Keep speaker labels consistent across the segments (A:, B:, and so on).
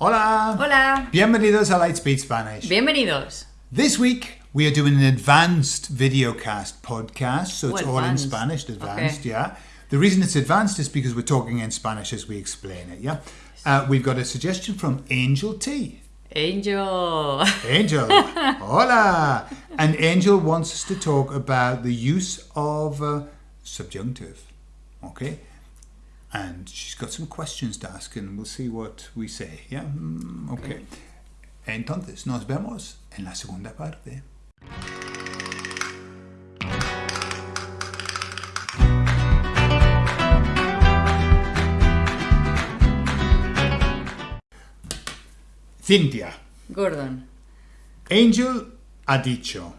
A: Hola.
B: Hola.
A: Bienvenidos a Lightspeed Spanish.
B: Bienvenidos.
A: This week we are doing an advanced videocast podcast, so it's
B: Oh,
A: all in. Spanish. Advanced,
B: Okay.
A: yeah. The reason it's advanced is because we're talking in Spanish as we explain it. Yeah. Uh, we've got a suggestion from Angel T.
B: Angel.
A: Angel, hola. And Angel wants us to talk about the use of uh, subjunctive. Okay. And she's got some questions to ask, and we'll see what we say. Yeah. Mm, okay. Entonces, nos vemos en la segunda parte. Cintia.
B: Gordon.
A: Angel ha dicho,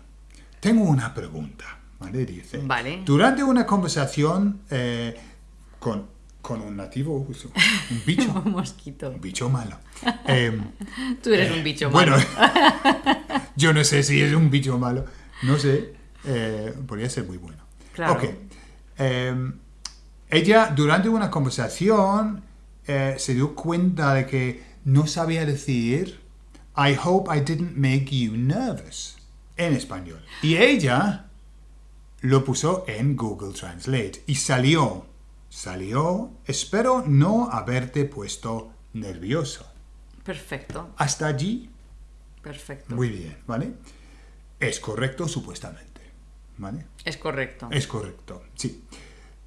A: tengo una pregunta, ¿vale? Dice,
B: Vale.
A: durante una conversación eh, con, con un nativo, un bicho,
B: Un mosquito.
A: un bicho malo. eh,
B: Tú eres un bicho
A: bueno,
B: malo.
A: yo no sé si es un bicho malo, no sé, eh, podría ser muy bueno.
B: Claro.
A: Ok. Eh, ella, durante una conversación, eh, se dio cuenta de que no sabía decir I hope I didn't make you nervous en español. Y ella lo puso en Google Translate y salió, salió, espero no haberte puesto nervioso.
B: Perfecto.
A: Hasta allí,
B: Perfecto.
A: muy bien, ¿vale? Es correcto supuestamente, ¿vale?
B: Es correcto.
A: Es correcto, sí.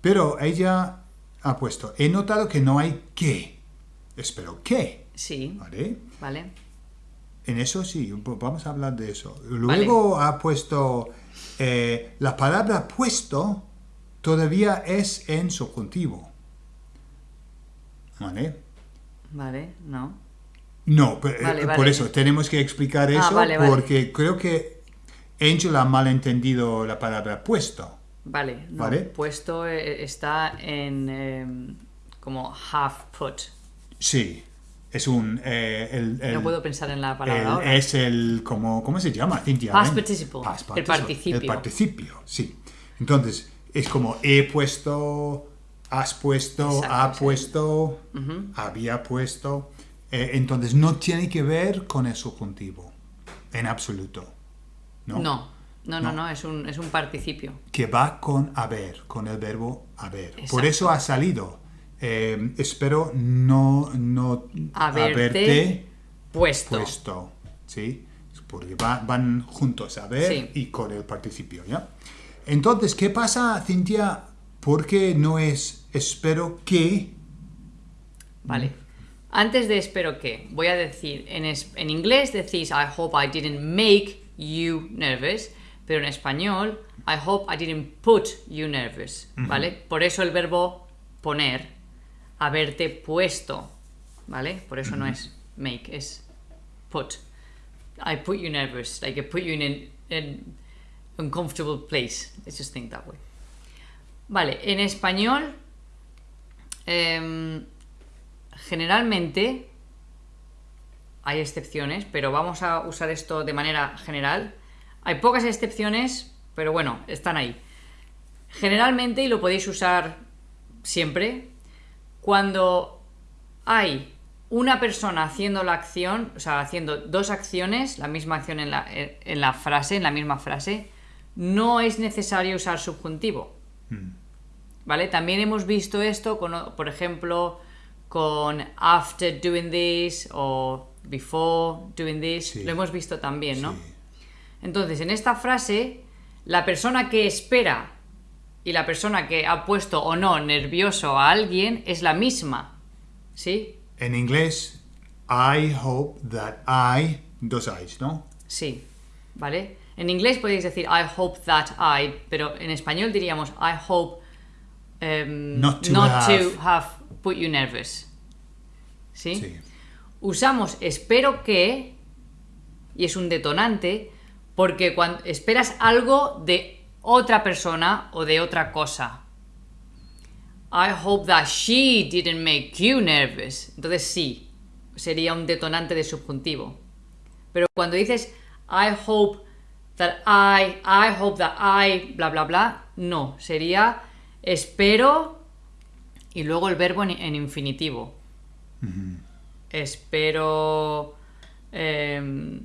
A: Pero ella ha puesto, he notado que no hay que. Espero que,
B: Sí.
A: ¿vale?
B: Vale.
A: En eso sí, vamos a hablar de eso. Luego ha puesto, eh, la palabra puesto todavía es en subjuntivo. ¿Vale?
B: Vale. No.
A: No, pe-
B: Vale,
A: eh, por eso tenemos que explicar eso
B: vale, vale.
A: porque creo que Angel ha malentendido la palabra puesto.
B: Vale. No.
A: Vale.
B: Puesto eh, está en em, como half put.
A: Sí, es un... eh, el, el-
B: No puedo pensar en la palabra
A: el-
B: ahora.
A: es el... Como, ¿Cómo se llama, Cintia?
B: Past participle.
A: Past
B: El participio.
A: El participio, sí. Entonces, es como he puesto, has puesto,
B: Exacto,
A: ha
B: sí.
A: puesto, había puesto. Eh, entonces, no tiene que ver con el subjuntivo, en absoluto. ¿no?
B: No. No, no,
A: No.
B: no, es un, es un participio.
A: que va con haber, con el verbo haber. Por eso ha salido. eh, espero no, no
B: Haberte
A: haberte
B: Puesto.
A: puesto. ¿Sí? Porque va- van juntos, haber
B: Sí.
A: y con el participio, ¿ya? Entonces, ¿qué pasa, Cintia? Porque no es espero que.
B: Vale. Antes de espero que, voy a decir, en, es- en inglés decís I hope I didn't make you nervous, pero en español I hope I didn't put you nervous, ¿vale? Por eso el verbo poner, haberte puesto, ¿vale? Por eso no es make, es put. I put you nervous, like I put you in an uncomfortable place. Let's just think that way. Vale, en español em, generalmente hay excepciones, pero vamos a usar esto de manera general. Hay pocas excepciones, pero bueno, están ahí. Generalmente, y lo podéis usar siempre, cuando hay una persona haciendo la acción, o sea, haciendo dos acciones, la misma acción en la, en la frase, en la misma frase, no es necesario usar subjuntivo. ¿Vale? También hemos visto esto, con, por ejemplo, con after doing this o before doing this.
A: Sí.
B: Lo hemos visto también, ¿no?
A: Sí.
B: Entonces, en esta frase, la persona que espera y la persona que ha puesto o no nervioso a alguien es la misma. ¿Sí?
A: En inglés, I hope that I. Dos I's, ¿no?
B: Sí. ¿Vale? En inglés podéis decir I hope that I, pero en español diríamos I hope em,
A: Not to have.
B: have put you nervous. ¿Sí?
A: Sí.
B: Usamos espero que, y es un detonante, porque cuando esperas algo de otra persona o de otra cosa. I hope that she didn't make you nervous. Entonces sí, sería un detonante de subjuntivo. Pero cuando dices I hope that I, I hope that I, bla bla bla, no, sería espero y luego el verbo en, en infinitivo. espero... em,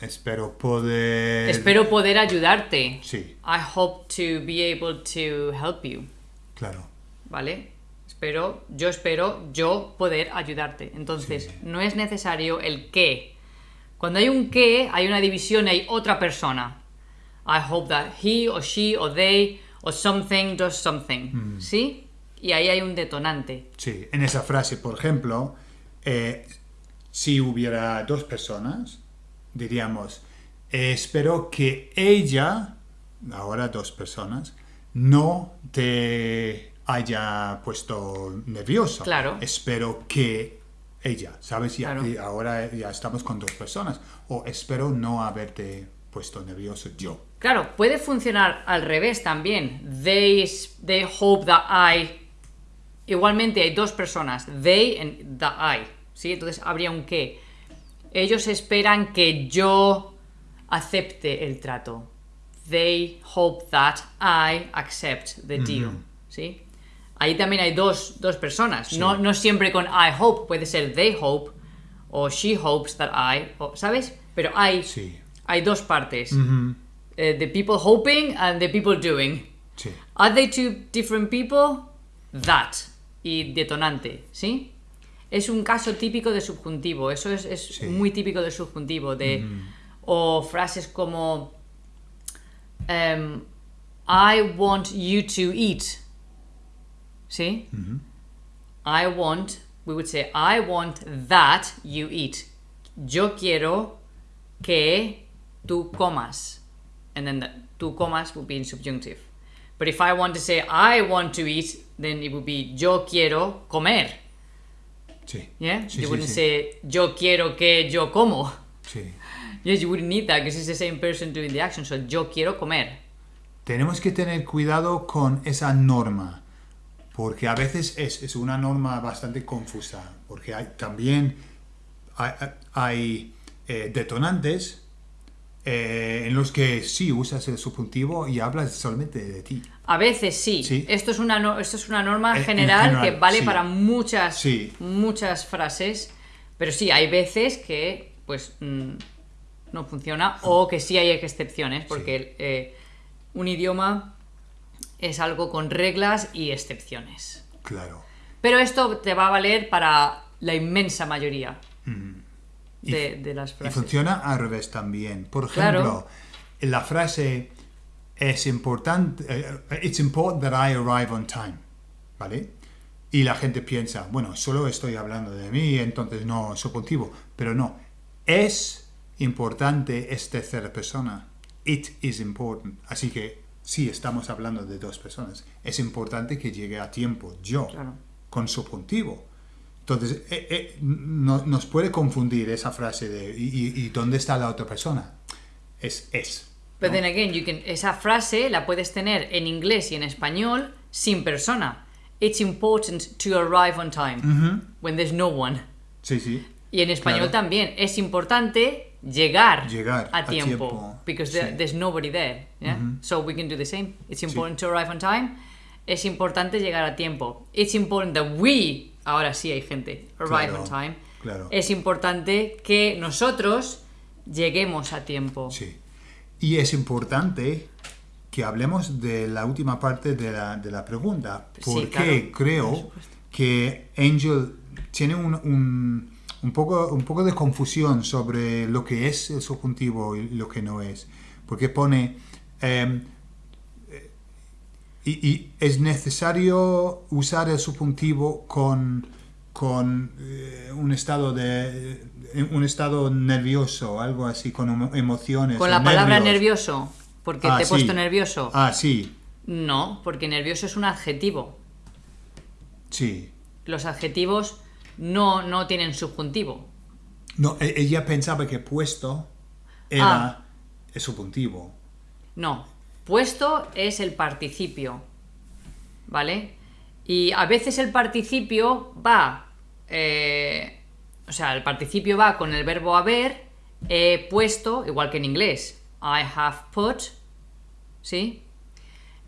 A: Espero poder.
B: espero poder ayudarte.
A: Sí,
B: I hope to be able to help you.
A: claro.
B: ¿Vale? Espero, yo espero yo poder ayudarte. Entonces,
A: Sí.
B: no es necesario el qué. Cuando hay un qué, hay una división y hay otra persona. I hope that he or she or they or something does something. ¿Sí? Y ahí hay un detonante.
A: Sí, en esa frase, por ejemplo, eh, si hubiera dos personas, diríamos, eh, espero que ella, ahora dos personas, no te haya puesto nervioso.
B: Claro.
A: Espero que ella, ¿sabes? Ya-
B: Claro.
A: y ahora ya estamos con dos personas. O espero no haberte puesto nervioso yo.
B: Claro, puede funcionar al revés también. They, they hope that I. Igualmente hay dos personas, they and the I. ¿Sí? Entonces habría un que. Ellos esperan que yo acepte el trato. They hope that I accept the deal. ¿Sí? Ahí también hay dos, dos personas. No, no siempre con I hope, puede ser they hope o she hopes that I. o- ¿Sabes? Pero hay,
A: Sí.
B: hay dos partes. Eh, the people hoping and the people doing.
A: Sí.
B: Are they two different people? That. Y detonante, ¿sí? Es un caso típico de subjuntivo. Eso es, es muy típico de subjuntivo. De, O frases como em, I want you to eat. ¿Sí? I want, we would say, I want that you eat. Yo quiero que tú comas. And then the tú comas would be in subjunctive. But if I want to say I want to eat, then it would be yo quiero comer.
A: Sí.
B: Yeah?
A: Sí,
B: you
A: sí,
B: wouldn't
A: sí.
B: say yo quiero que yo como.
A: Sí.
B: Yes, you wouldn't need that because it's the same person doing the action. So yo quiero comer.
A: Tenemos que tener cuidado con esa norma, porque a veces es, es una norma bastante confusa, porque hay, también hay, hay, eh, detonantes eh, en los que sí usas el subjuntivo y hablas solamente de ti.
B: A veces sí.
A: Sí.
B: Esto, es una no- esto es una norma
A: En- en
B: general,
A: general,
B: que vale
A: sí.
B: para muchas,
A: Sí.
B: muchas frases. Pero sí, hay veces que pues mm, no funciona o que sí hay excepciones porque eh, un idioma es algo con reglas y excepciones.
A: Claro.
B: Pero esto te va a valer para la inmensa mayoría
A: Mm.
B: de, de las
A: Y
B: frases.
A: funciona al revés también. Por
B: Claro.
A: ejemplo, la frase es importante, eh, it's important that I arrive on time, ¿vale? Y la gente piensa, bueno, solo estoy hablando de mí, entonces no subjuntivo, pero no, es importante es tercera persona. It is important. Así que sí, estamos hablando de dos personas. Es importante que llegue a tiempo, yo,
B: Claro.
A: con subjuntivo. Entonces, eh, eh, no- nos puede confundir esa frase de ¿y, y- y dónde está la otra persona? Es es.
B: But
A: ¿no?
B: then again, you can, esa frase la puedes tener en inglés y en español sin persona. It's important to arrive on time when there's no one.
A: Sí, sí.
B: Y en español
A: Claro.
B: también es importante llegar,
A: Llegar
B: a
A: a
B: tiempo,
A: tiempo,
B: because there-
A: sí.
B: there's nobody there. yeah? So we can do the same. It's important to arrive on time. Es importante llegar a tiempo. It's important that we, ahora sí hay gente, arrive
A: Claro,
B: on time.
A: claro.
B: Es importante que nosotros lleguemos a tiempo.
A: Sí. Y es importante que hablemos de la última parte de la, de la pregunta,
B: Sí,
A: porque
B: claro, por
A: creo
B: supuesto.
A: que Angel tiene un, un, un poco, un poco de confusión sobre lo que es el subjuntivo y lo que no es. Porque pone, em, eh, y, y es necesario usar el subjuntivo con, con eh, un estado de un estado nervioso, algo así, con emo- emociones.
B: Con la palabra
A: nervios.
B: nervioso, porque
A: Ah,
B: te he
A: sí.
B: puesto nervioso.
A: Ah, sí,
B: No, porque nervioso es un adjetivo.
A: sí.
B: Los adjetivos no, no tienen subjuntivo.
A: No, e- ella pensaba que puesto era
B: Ah.
A: el subjuntivo.
B: No, puesto es el participio. ¿Vale? Y a veces el participio va. eh, o sea, el participio va con el verbo haber, he puesto, igual que en inglés. I have put. ¿Sí?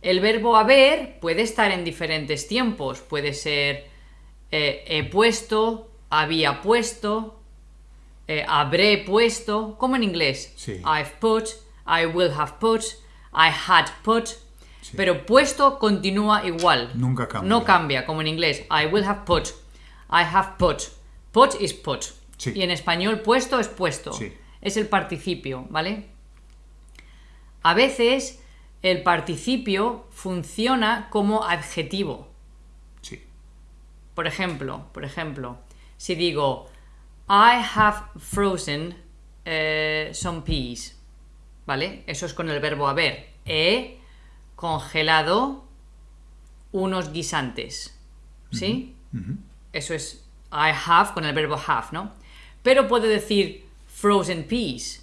B: El verbo haber puede estar en diferentes tiempos. Puede ser eh, he puesto, había puesto, eh, habré puesto, como en inglés.
A: Sí.
B: I've put, I will have put, I had put. Pero puesto continúa igual.
A: Nunca cambia.
B: No cambia, como en inglés. I will have put, I have put. Put is put.
A: Sí.
B: Y en español puesto es puesto.
A: Sí.
B: Es el participio, ¿vale? A veces el participio funciona como adjetivo. Por ejemplo, por ejemplo, si digo I have frozen eh, some peas, ¿vale? Eso es con el verbo haber. He congelado unos guisantes, ¿sí? Eso es I have con el verbo have, ¿no? Pero puedo decir frozen peas.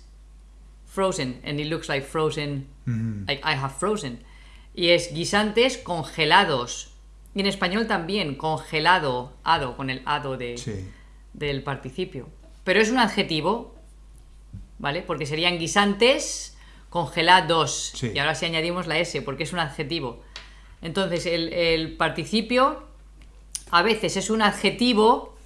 B: Frozen, and it looks like frozen, like I have frozen. Y es guisantes congelados. Y en español también, congelado, ado, con el ado de,
A: Sí.
B: del participio. Pero es un adjetivo, ¿vale? Porque serían guisantes congelados.
A: Sí.
B: Y ahora sí añadimos la S, porque es un adjetivo. Entonces, el, el participio a veces es un adjetivo,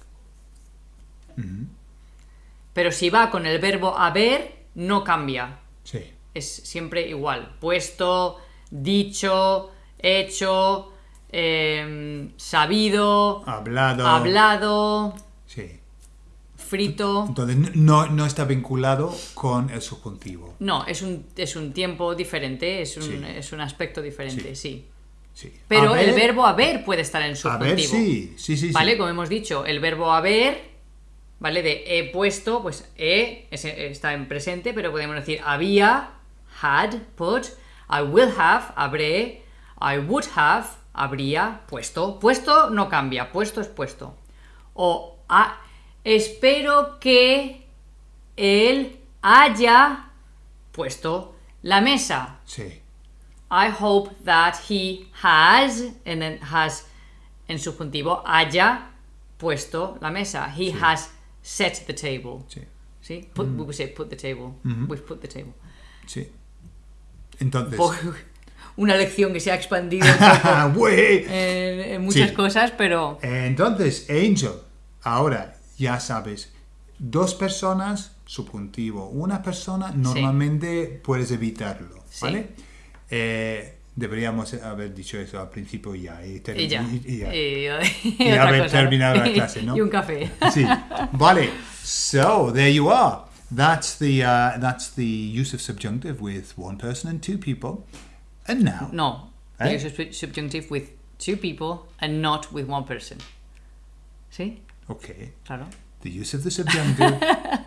B: pero si va con el verbo haber, no cambia.
A: Sí.
B: Es siempre igual. Puesto, dicho, hecho, em, sabido,
A: Hablado.
B: hablado,
A: Sí.
B: frito.
A: Entonces no, no está vinculado con el subjuntivo.
B: No, es un, es un tiempo diferente, es un,
A: Sí.
B: es un aspecto diferente, sí.
A: Sí.
B: Pero
A: Haber-
B: el verbo haber puede estar en
A: Haber,
B: subjuntivo.
A: sí. Sí, sí, sí.
B: ¿Vale? Como hemos dicho, el verbo haber, ¿vale? De he puesto, pues he está en presente, pero podemos decir había, had, put, I will have, habré, I would have, habría, puesto. Puesto no cambia, puesto es puesto. O "Ah, espero que él haya puesto la mesa.
A: Sí.
B: I hope that he has, and then has en subjuntivo, haya puesto la mesa. He has set the table.
A: Sí.
B: ¿Sí? Put, We would say put the table. We've put the table.
A: Sí. Entonces.
B: Una lección que se ha expandido un poco
A: Güey.
B: en, en muchas
A: Sí.
B: cosas, pero
A: Entonces, Angel, ahora ya sabes, dos personas, subjuntivo, una persona, normalmente puedes evitarlo,
B: Sí.
A: ¿vale? Eh, deberíamos haber dicho eso al principio ya. Y,
B: y ya.
A: y- ya.
B: Y,
A: Y haber
B: cosa.
A: terminado la clase, ¿no?
B: y un café.
A: Sí. Vale. So there you are. That's the uh, that's the use of subjunctive with one person and two people. And now,
B: No.
A: Eh?
B: Use sub- subjunctive with two people and not with one person. ¿Sí?
A: okay,
B: Claro.
A: the use of the subjunctive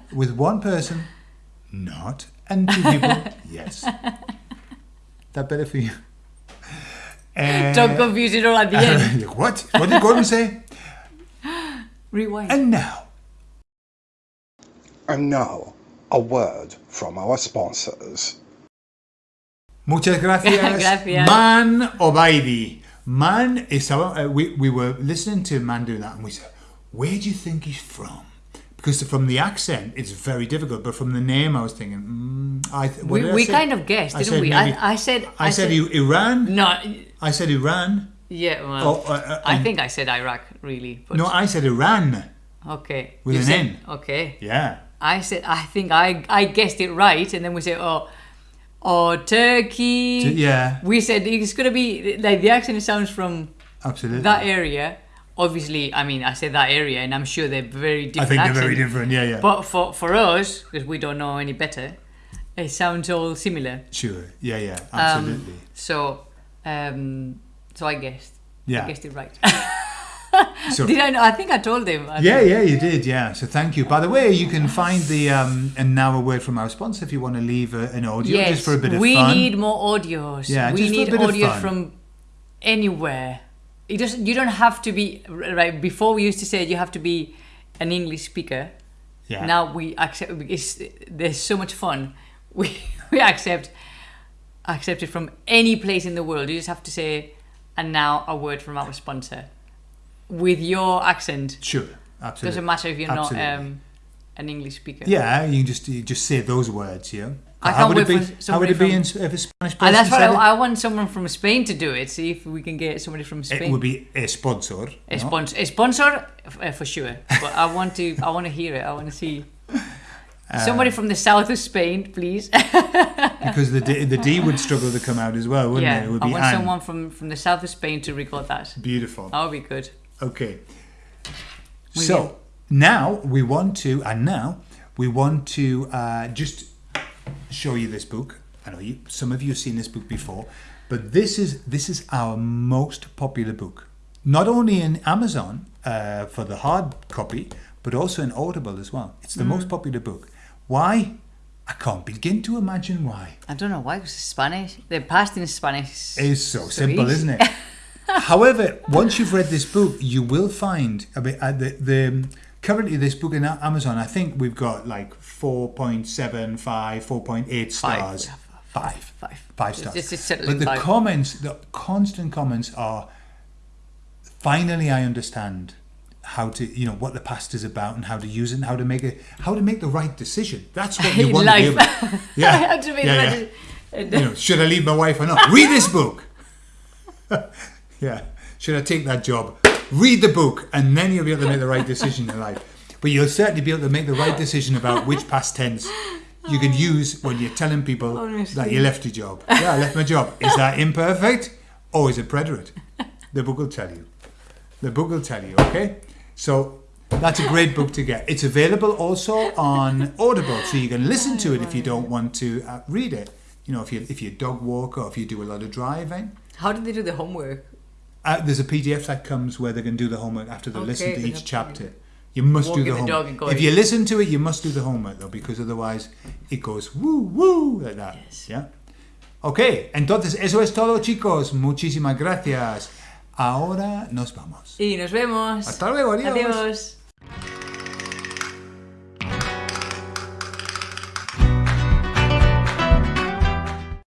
A: with one person, not, and two people, yes. That better for you. Uh,
B: Don't confuse it all at the end.
A: what? What did Gordon say?
B: Rewind.
A: And now,
C: And now, a word from our sponsors.
A: Muchas gracias.
B: Gracias.
A: Man Obaidi. Man is our, uh, we, we were listening to Man doing that and we said, where do you think he's from? Because from the accent, it's very difficult, but from the name, I was thinking, mm, I th- what
B: We,
A: I
B: kind of guessed,
A: I
B: didn't
A: said
B: we?
A: maybe-
B: I, I said.
A: I, said, I- Iran.
B: No.
A: I said Iran.
B: Yeah. Well,
A: Oh, uh, uh,
B: I
A: um,
B: think I said Iraq, really.
A: No, I said Iran.
B: okay.
A: With
B: You
A: an
B: said-
A: N.
B: Okay.
A: Yeah.
B: I said. I think I I guessed it right, and then we said, oh, oh, Turkey.
A: T- yeah.
B: We said it's gonna be like the accent sounds from
A: Absolutely.
B: that area. Obviously, I mean, I said that area, and I'm sure they're very different.
A: I think they're very different. Yeah, yeah.
B: But for for us, because we don't know any better, it sounds all similar.
A: sure. Yeah, yeah.
B: Um,
A: Absolutely.
B: so, um, so I guessed.
A: Yeah.
B: I guessed it right.
A: so,
B: Did I know? I think I told him. I
A: Yeah,
B: think.
A: yeah, you did. Yeah. So thank you. By the way, you can find the um, and now a word from our sponsor if you want to leave a, an audio
B: Yes,
A: just for a bit of
B: we
A: fun.
B: need more audios.
A: Yeah,
B: we
A: just for a
B: need
A: bit of
B: audios
A: fun.
B: from anywhere. It doesn't. You don't have to be right. Before we used to say you have to be an English speaker.
A: yeah.
B: Now we accept. It's, there's so much fun. We we accept accept it from any place in the world. You just have to say, and now a word from our sponsor, with your accent.
A: Sure. Absolutely.
B: Doesn't matter if you're
A: Absolutely.
B: not um, an English speaker.
A: Yeah, you can just you just say those words. Yeah.
B: I
A: how
B: can't
A: would it
B: wait
A: be?
B: for
A: How would it be
B: from-
A: in, s- if a Spanish person
B: And that's what I,
A: it?
B: I want someone from Spain to do it. See if we can get somebody from Spain.
A: It would be a sponsor.
B: a,
A: no?
B: sponsor, a sponsor uh, for sure. But I want to. I want to hear it. I want to see.
A: Uh,
B: Somebody from the south of Spain, please.
A: because the D, the D would struggle to come out as well, wouldn't
B: yeah,
A: it? It would
B: I want
A: Anne.
B: someone from from the south of Spain to record that.
A: Beautiful.
B: That would be good.
A: Okay.
B: Muy
A: So now we want to, and now we want to uh, just show you this book. I know you, some of you have seen this book before, but this is this is our most popular book. Not only in Amazon uh, for the hard copy, but also in Audible as well. It's the
B: Mm.
A: most popular book. Why? I can't begin to imagine why.
B: I don't know why it was Spanish. The past in Spanish
A: It's so, simple,
B: easy.
A: isn't it? However, once you've read this book, you will find a bit uh, the, the currently this book in Amazon. I think we've got like 4.75, 4.8 stars.
B: yeah,
A: Five.
B: Five.
A: Five stars.
B: just- just settle
A: but the
B: five.
A: comments, the constant comments are finally I understand how to you know what the past is about and how to use it and how to make it how to make the right decision. That's what you want
B: life.
A: to be able Yeah.
B: I to make
A: yeah, yeah you know, should I leave my wife or not? Read this book. yeah. Should I take that job? Read the book, and then you'll be able to make the right decision in life. But you'll certainly be able to make the right decision about which past tense you can use when you're telling people that you left your job. Yeah, I left my job. Is that imperfect or is it preterite? The book will tell you. The book will tell you, okay? So that's a great book to get. It's available also on Audible, so you can listen to it if you don't want to uh, read it. You know, if you if you dog walk or if you do a lot of driving.
B: How did they do the homework?
A: Uh, there's a PDF that comes where they can do the homework after they
B: Okay,
A: listen to each
B: to
A: chapter. You must do the homework. If you listen to it, you must do the homework though, because otherwise it goes woo woo like that.
B: Yes.
A: Yeah. Ok, entonces eso es todo, chicos. Muchísimas gracias. Ahora nos vamos.
B: Y nos vemos.
A: Hasta luego, adiós.
B: Adiós.